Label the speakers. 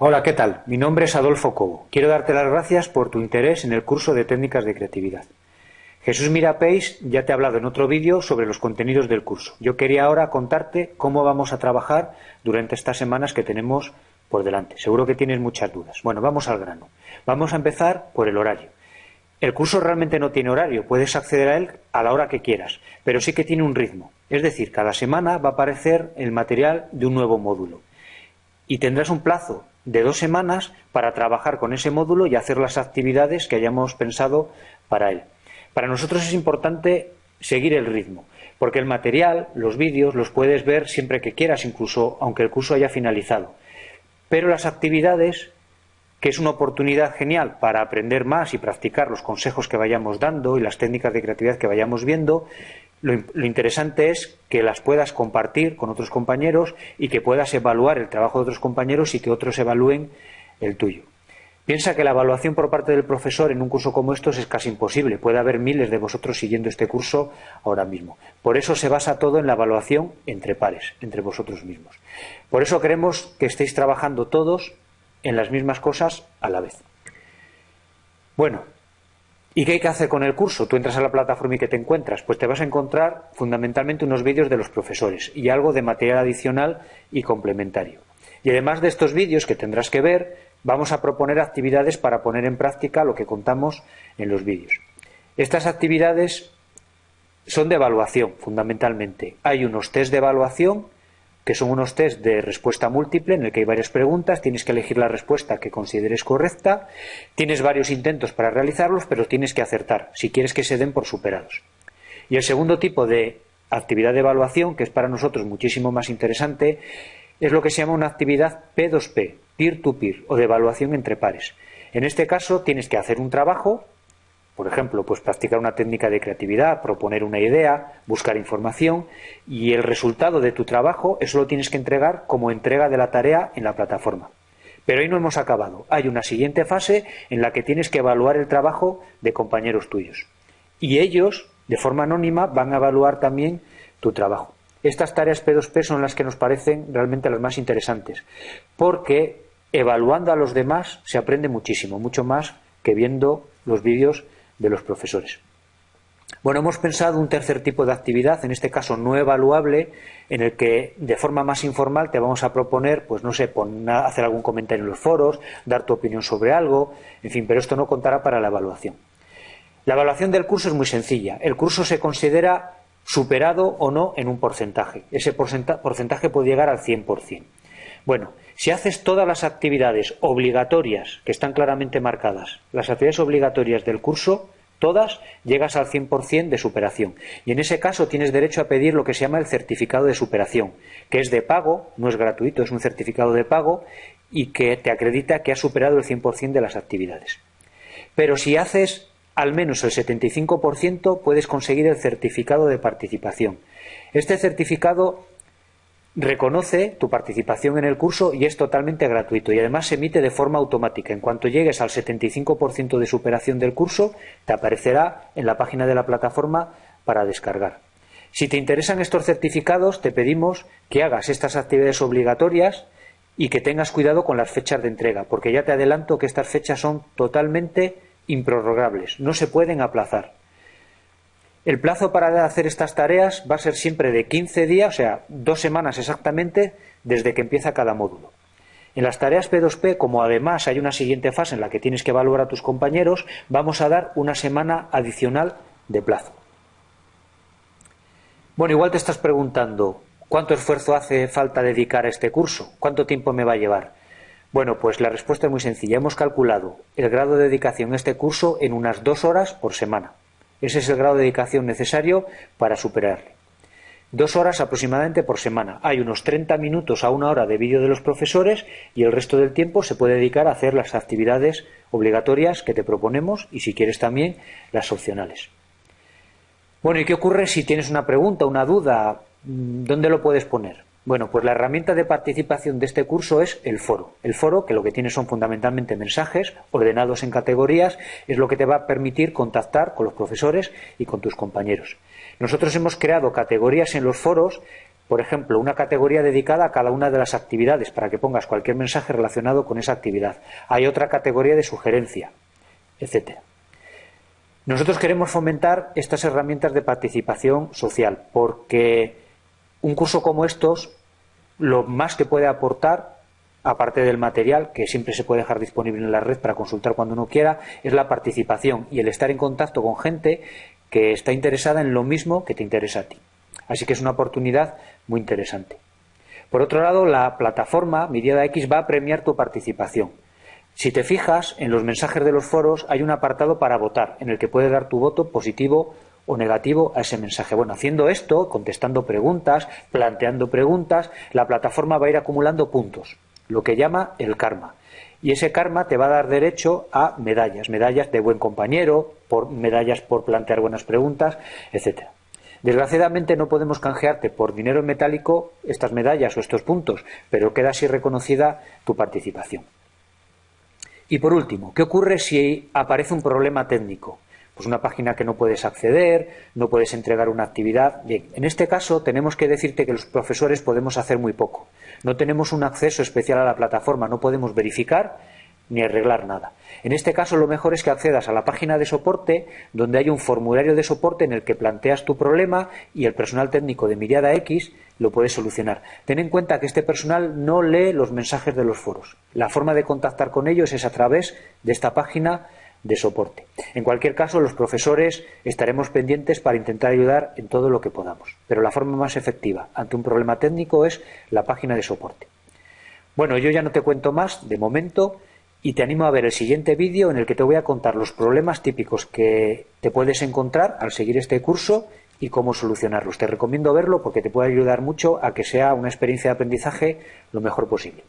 Speaker 1: Hola, ¿qué tal? Mi nombre es Adolfo Cobo. Quiero darte las gracias por tu interés en el curso de técnicas de creatividad. Jesús Mirapéis ya te ha hablado en otro vídeo sobre los contenidos del curso. Yo quería ahora contarte cómo vamos a trabajar durante estas semanas que tenemos por delante. Seguro que tienes muchas dudas. Bueno, vamos al grano. Vamos a empezar por el horario. El curso realmente no tiene horario, puedes acceder a él a la hora que quieras, pero sí que tiene un ritmo. Es decir, cada semana va a aparecer el material de un nuevo módulo. Y tendrás un plazo de dos semanas para trabajar con ese módulo y hacer las actividades que hayamos pensado para él. Para nosotros es importante seguir el ritmo, porque el material, los vídeos, los puedes ver siempre que quieras, incluso aunque el curso haya finalizado. Pero las actividades que es una oportunidad genial para aprender más y practicar los consejos que vayamos dando y las técnicas de creatividad que vayamos viendo. Lo, interesante es que las puedas compartir con otros compañeros y que puedas evaluar el trabajo de otros compañeros y que otros evalúen el tuyo. Piensa que la evaluación por parte del profesor en un curso como estos es casi imposible. Puede haber miles de vosotros siguiendo este curso ahora mismo. Por eso se basa todo en la evaluación entre pares, entre vosotros mismos. Por eso queremos que estéis trabajando todos en las mismas cosas a la vez. Bueno, ¿y qué hay que hacer con el curso? Tú entras a la plataforma y ¿qué te encuentras? Pues te vas a encontrar fundamentalmente unos vídeos de los profesores y algo de material adicional y complementario. Y además de estos vídeos que tendrás que ver, vamos a proponer actividades para poner en práctica lo que contamos en los vídeos. Estas actividades son de evaluación, fundamentalmente. Hay unos test de evaluación que son unos test de respuesta múltiple en el que hay varias preguntas, tienes que elegir la respuesta que consideres correcta, tienes varios intentos para realizarlos, pero tienes que acertar si quieres que se den por superados. Y el segundo tipo de actividad de evaluación, que es para nosotros muchísimo más interesante, es lo que se llama una actividad P2P, peer-to-peer, -peer, o de evaluación entre pares. En este caso tienes que hacer un trabajo por ejemplo, pues practicar una técnica de creatividad, proponer una idea, buscar información y el resultado de tu trabajo, eso lo tienes que entregar como entrega de la tarea en la plataforma. Pero ahí no hemos acabado. Hay una siguiente fase en la que tienes que evaluar el trabajo de compañeros tuyos. Y ellos, de forma anónima, van a evaluar también tu trabajo. Estas tareas P2P son las que nos parecen realmente las más interesantes, porque evaluando a los demás se aprende muchísimo, mucho más que viendo los vídeos de los profesores. Bueno, hemos pensado un tercer tipo de actividad, en este caso no evaluable, en el que de forma más informal te vamos a proponer, pues no sé, hacer algún comentario en los foros, dar tu opinión sobre algo, en fin, pero esto no contará para la evaluación. La evaluación del curso es muy sencilla. El curso se considera superado o no en un porcentaje. Ese porcentaje puede llegar al 100%. Bueno, si haces todas las actividades obligatorias, que están claramente marcadas, las actividades obligatorias del curso, todas, llegas al 100% de superación. Y en ese caso tienes derecho a pedir lo que se llama el certificado de superación, que es de pago, no es gratuito, es un certificado de pago y que te acredita que has superado el 100% de las actividades. Pero si haces al menos el 75%, puedes conseguir el certificado de participación. Este certificado reconoce tu participación en el curso y es totalmente gratuito y además se emite de forma automática. En cuanto llegues al 75% de superación del curso, te aparecerá en la página de la plataforma para descargar. Si te interesan estos certificados, te pedimos que hagas estas actividades obligatorias y que tengas cuidado con las fechas de entrega, porque ya te adelanto que estas fechas son totalmente improrrogables, no se pueden aplazar. El plazo para hacer estas tareas va a ser siempre de 15 días, o sea, dos semanas exactamente, desde que empieza cada módulo. En las tareas P2P, como además hay una siguiente fase en la que tienes que evaluar a tus compañeros, vamos a dar una semana adicional de plazo. Bueno, igual te estás preguntando, ¿cuánto esfuerzo hace falta dedicar a este curso? ¿Cuánto tiempo me va a llevar? Bueno, pues la respuesta es muy sencilla. Hemos calculado el grado de dedicación a este curso en unas dos horas por semana. Ese es el grado de dedicación necesario para superarle. Dos horas aproximadamente por semana. Hay unos 30 minutos a una hora de vídeo de los profesores y el resto del tiempo se puede dedicar a hacer las actividades obligatorias que te proponemos y si quieres también las opcionales. Bueno, ¿y qué ocurre si tienes una pregunta, una duda? ¿Dónde lo puedes poner? Bueno, pues la herramienta de participación de este curso es el foro. El foro, que lo que tiene son fundamentalmente mensajes ordenados en categorías, es lo que te va a permitir contactar con los profesores y con tus compañeros. Nosotros hemos creado categorías en los foros Por ejemplo, una categoría dedicada a cada una de las actividades para que pongas cualquier mensaje relacionado con esa actividad. Hay otra categoría de sugerencia, etcétera. Nosotros queremos fomentar estas herramientas de participación social porque un curso como estos lo más que puede aportar aparte del material, que siempre se puede dejar disponible en la red para consultar cuando uno quiera, es la participación y el estar en contacto con gente que está interesada en lo mismo que te interesa a ti. Así que es una oportunidad muy interesante. Por otro lado, la plataforma Miriada X va a premiar tu participación. Si te fijas, en los mensajes de los foros hay un apartado para votar, en el que puedes dar tu voto positivo o negativo a ese mensaje. Bueno, haciendo esto, contestando preguntas, planteando preguntas, la plataforma va a ir acumulando puntos lo que llama el karma. Y ese karma te va a dar derecho a medallas, medallas de buen compañero, por, medallas por plantear buenas preguntas, etcétera. Desgraciadamente no podemos canjearte por dinero metálico estas medallas o estos puntos, pero queda así reconocida tu participación. Y por último, ¿qué ocurre si aparece un problema técnico? Pues una página que no puedes acceder, no puedes entregar una actividad. Bien, en este caso tenemos que decirte que los profesores podemos hacer muy poco. No tenemos un acceso especial a la plataforma, no podemos verificar ni arreglar nada. En este caso lo mejor es que accedas a la página de soporte donde hay un formulario de soporte en el que planteas tu problema y el personal técnico de Miriada X lo puede solucionar. Ten en cuenta que este personal no lee los mensajes de los foros. La forma de contactar con ellos es a través de esta página de soporte. En cualquier caso, los profesores estaremos pendientes para intentar ayudar en todo lo que podamos. Pero la forma más efectiva ante un problema técnico es la página de soporte. Bueno, yo ya no te cuento más de momento y te animo a ver el siguiente vídeo en el que te voy a contar los problemas típicos que te puedes encontrar al seguir este curso y cómo solucionarlos. Te recomiendo verlo porque te puede ayudar mucho a que sea una experiencia de aprendizaje lo mejor posible.